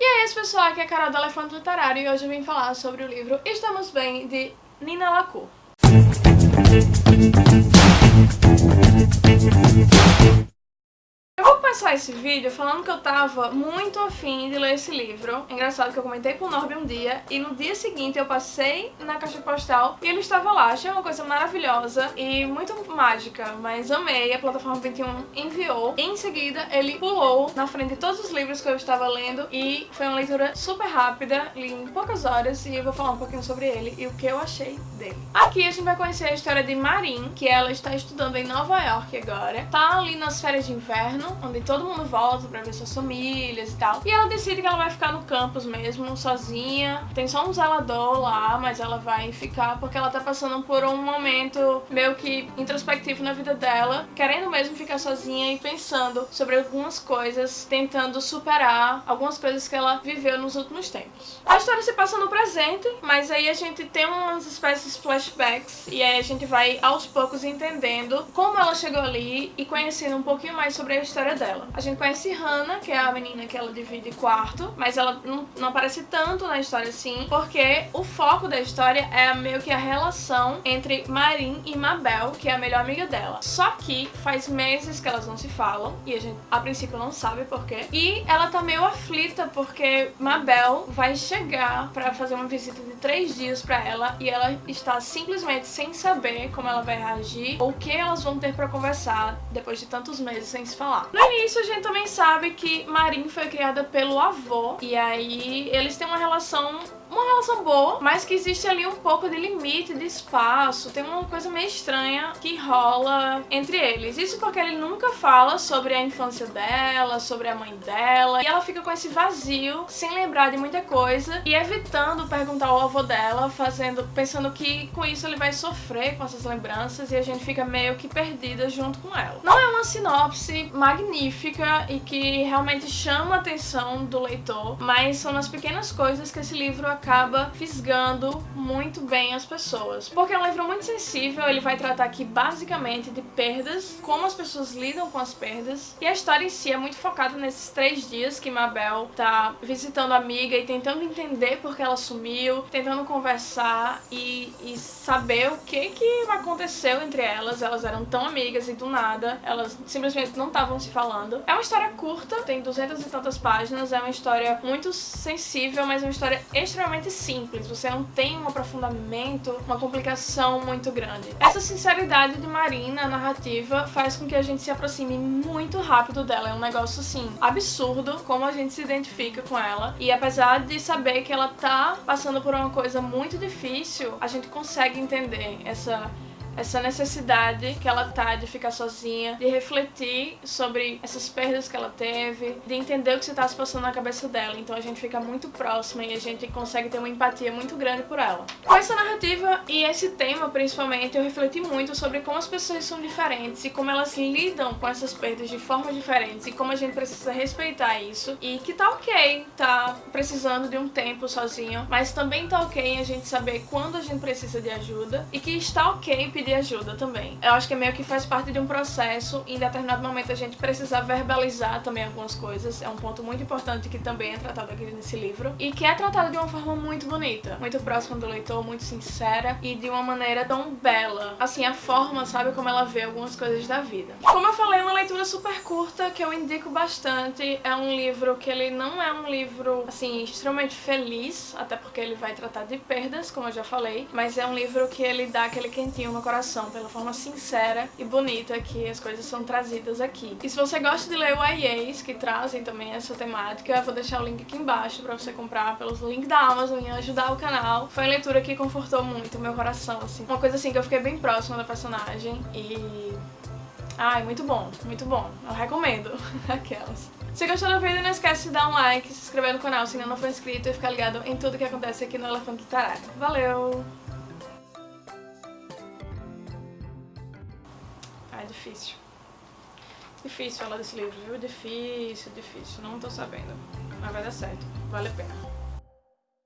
E é isso pessoal, aqui é a Carol do Elefante Literário e hoje eu vim falar sobre o livro Estamos Bem, de Nina Lacour. Começar esse vídeo falando que eu tava muito afim de ler esse livro. Engraçado que eu comentei com o Norby um dia e no dia seguinte eu passei na caixa postal e ele estava lá. Achei uma coisa maravilhosa e muito mágica, mas amei. A plataforma 21 enviou. Em seguida, ele pulou na frente de todos os livros que eu estava lendo e foi uma leitura super rápida, li em poucas horas e eu vou falar um pouquinho sobre ele e o que eu achei dele. Aqui a gente vai conhecer a história de Marin, que ela está estudando em Nova York agora. Tá ali nas férias de inverno, onde todo mundo volta pra ver suas famílias e tal. E ela decide que ela vai ficar no campus mesmo, sozinha. Tem só um zelador lá, mas ela vai ficar porque ela tá passando por um momento meio que introspectivo na vida dela, querendo mesmo ficar sozinha e pensando sobre algumas coisas, tentando superar algumas coisas que ela viveu nos últimos tempos. A história se passa no presente, mas aí a gente tem umas espécies de flashbacks e aí a gente vai aos poucos entendendo como ela chegou ali e conhecendo um pouquinho mais sobre a história dela dela. A gente conhece Hannah, que é a menina que ela divide quarto, mas ela não, não aparece tanto na história assim, porque o foco da história é meio que a relação entre Marin e Mabel, que é a melhor amiga dela. Só que faz meses que elas não se falam, e a gente a princípio não sabe porquê. E ela tá meio aflita porque Mabel vai chegar pra fazer uma visita de três dias pra ela e ela está simplesmente sem saber como ela vai reagir ou o que elas vão ter pra conversar depois de tantos meses sem se falar. No início isso a gente também sabe que Marin foi criada pelo avô, e aí eles têm uma relação uma relação boa, mas que existe ali um pouco de limite, de espaço, tem uma coisa meio estranha que rola entre eles. Isso porque ele nunca fala sobre a infância dela, sobre a mãe dela, e ela fica com esse vazio, sem lembrar de muita coisa, e evitando perguntar ao avô dela, fazendo, pensando que com isso ele vai sofrer com essas lembranças, e a gente fica meio que perdida junto com ela. Não é uma sinopse magnífica e que realmente chama a atenção do leitor, mas são nas pequenas coisas que esse livro acaba fisgando muito bem as pessoas. Porque é um livro muito sensível, ele vai tratar aqui basicamente de perdas, como as pessoas lidam com as perdas, e a história em si é muito focada nesses três dias que Mabel tá visitando a amiga e tentando entender por que ela sumiu, tentando conversar e, e saber o que que aconteceu entre elas. Elas eram tão amigas e do nada, elas simplesmente não estavam se falando. É uma história curta, tem duzentas e tantas páginas, é uma história muito sensível, mas é uma história extremamente simples, você não tem um aprofundamento, uma complicação muito grande. Essa sinceridade de Marina na narrativa faz com que a gente se aproxime muito rápido dela, é um negócio assim, absurdo como a gente se identifica com ela. E apesar de saber que ela tá passando por uma coisa muito difícil, a gente consegue entender essa essa necessidade que ela tá de ficar sozinha, de refletir sobre essas perdas que ela teve, de entender o que se tá se passando na cabeça dela. Então a gente fica muito próxima e a gente consegue ter uma empatia muito grande por ela. Com essa narrativa e esse tema, principalmente, eu refleti muito sobre como as pessoas são diferentes e como elas lidam com essas perdas de formas diferentes e como a gente precisa respeitar isso e que tá ok, tá precisando de um tempo sozinho, mas também tá ok a gente saber quando a gente precisa de ajuda e que está ok pedir pedir ajuda também. Eu acho que é meio que faz parte de um processo e em determinado momento a gente precisa verbalizar também algumas coisas. É um ponto muito importante que também é tratado aqui nesse livro e que é tratado de uma forma muito bonita, muito próxima do leitor, muito sincera e de uma maneira tão bela. Assim, a forma, sabe, como ela vê algumas coisas da vida. Como eu falei, é uma leitura super curta que eu indico bastante. É um livro que ele não é um livro, assim, extremamente feliz, até porque ele vai tratar de perdas, como eu já falei, mas é um livro que ele dá aquele quentinho no coração pela forma sincera e bonita que as coisas são trazidas aqui. E se você gosta de ler o IAs, que trazem também essa temática, eu vou deixar o link aqui embaixo pra você comprar pelos links da Amazon e ajudar o canal. Foi uma leitura que confortou muito meu coração, assim. Uma coisa assim que eu fiquei bem próxima da personagem e... Ai, muito bom, muito bom. Eu recomendo. Aquelas. Se gostou do vídeo, não esquece de dar um like, se inscrever no canal se ainda não for inscrito e ficar ligado em tudo que acontece aqui no Elefante Literário. Valeu! Difícil. Difícil falar desse livro, viu? Difícil, difícil. Não tô sabendo. Mas vai dar certo. Vale a pena.